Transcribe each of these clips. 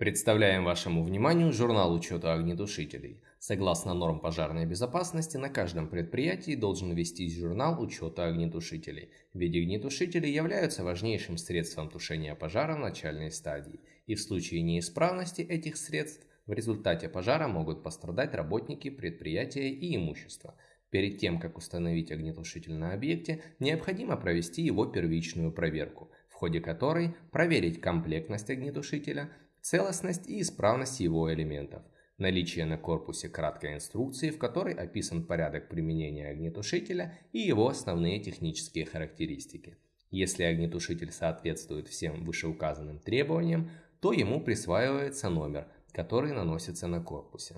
Представляем вашему вниманию журнал учета огнетушителей. Согласно норм пожарной безопасности, на каждом предприятии должен вестись журнал учета огнетушителей, ведь огнетушители являются важнейшим средством тушения пожара в начальной стадии, и в случае неисправности этих средств в результате пожара могут пострадать работники предприятия и имущество. Перед тем, как установить огнетушитель на объекте, необходимо провести его первичную проверку, в ходе которой проверить комплектность огнетушителя, целостность и исправность его элементов, наличие на корпусе краткой инструкции, в которой описан порядок применения огнетушителя и его основные технические характеристики. Если огнетушитель соответствует всем вышеуказанным требованиям, то ему присваивается номер, который наносится на корпусе.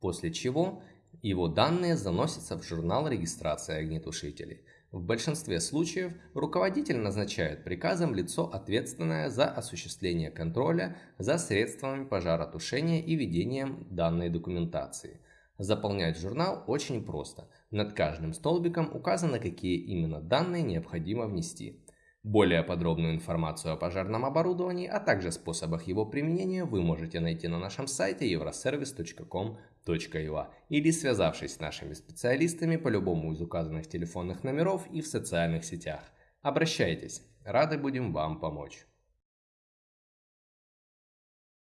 После чего его данные заносятся в журнал регистрации огнетушителей – в большинстве случаев руководитель назначает приказом лицо, ответственное за осуществление контроля за средствами пожаротушения и ведением данной документации. Заполнять журнал очень просто. Над каждым столбиком указано, какие именно данные необходимо внести. Более подробную информацию о пожарном оборудовании, а также способах его применения вы можете найти на нашем сайте euroservice.com.ua или связавшись с нашими специалистами по любому из указанных телефонных номеров и в социальных сетях. Обращайтесь, рады будем вам помочь.